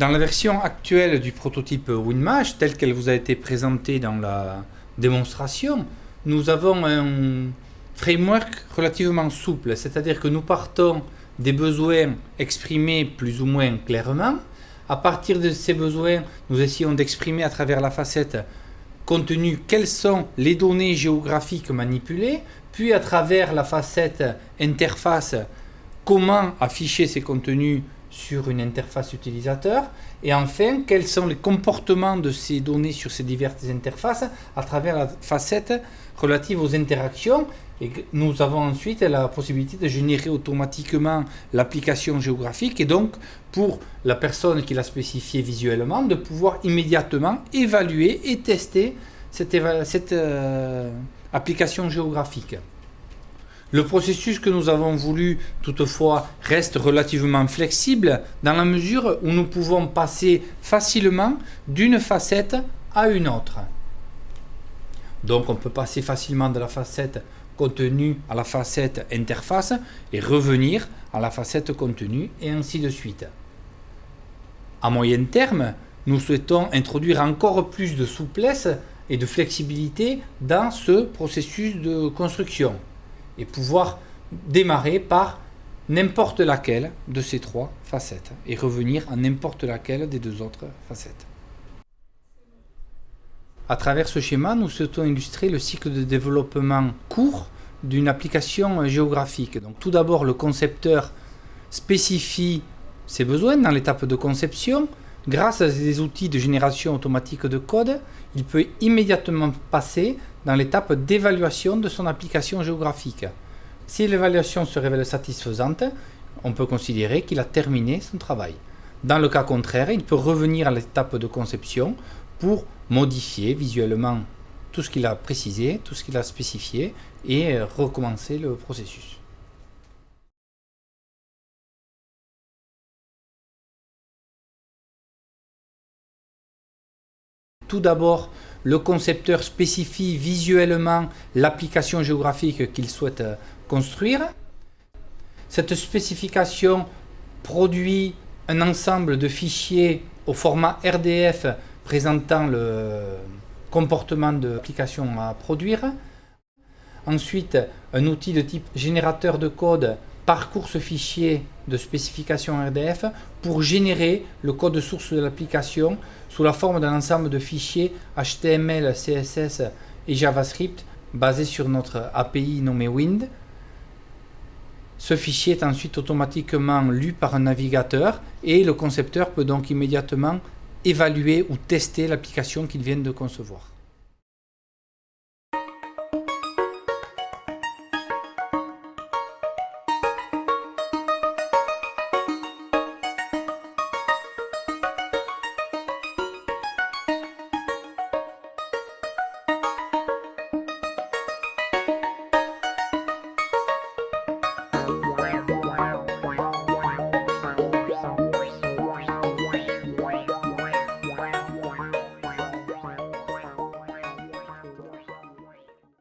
Dans la version actuelle du prototype WinMash, telle qu'elle vous a été présentée dans la démonstration, nous avons un framework relativement souple, c'est-à-dire que nous partons des besoins exprimés plus ou moins clairement. À partir de ces besoins, nous essayons d'exprimer à travers la facette contenu quelles sont les données géographiques manipulées, puis à travers la facette interface, comment afficher ces contenus sur une interface utilisateur et enfin quels sont les comportements de ces données sur ces diverses interfaces à travers la facette relative aux interactions et nous avons ensuite la possibilité de générer automatiquement l'application géographique et donc pour la personne qui l'a spécifié visuellement de pouvoir immédiatement évaluer et tester cette, euh, application géographique. Le processus que nous avons voulu, toutefois, reste relativement flexible dans la mesure où nous pouvons passer facilement d'une facette à une autre. Donc on peut passer facilement de la facette contenu à la facette interface et revenir à la facette contenu et ainsi de suite. À moyen terme, nous souhaitons introduire encore plus de souplesse et de flexibilité dans ce processus de construction et pouvoir démarrer par n'importe laquelle de ces trois facettes et revenir à n'importe laquelle des deux autres facettes. À travers ce schéma, nous souhaitons illustrer le cycle de développement court d'une application géographique. Donc, tout d'abord, le concepteur spécifie ses besoins dans l'étape de conception. Grâce à des outils de génération automatique de code, il peut immédiatement passer dans l'étape d'évaluation de son application géographique. Si l'évaluation se révèle satisfaisante, on peut considérer qu'il a terminé son travail. Dans le cas contraire, il peut revenir à l'étape de conception pour modifier visuellement tout ce qu'il a précisé, tout ce qu'il a spécifié et recommencer le processus. Tout d'abord, le concepteur spécifie visuellement l'application géographique qu'il souhaite euh, construire. Cette spécification produit un ensemble de fichiers au format RDF présentant le comportement de l'application à produire. Ensuite, un outil de type générateur de code parcourt ce fichier de spécification RDF pour générer le code source de l'application sous la forme d'un ensemble de fichiers HTML, CSS et JavaScript basés sur notre API nommé Wind. Ce fichier est ensuite automatiquement lu par un navigateur et le concepteur peut donc immédiatement évaluer ou tester l'application qu'il vient de concevoir.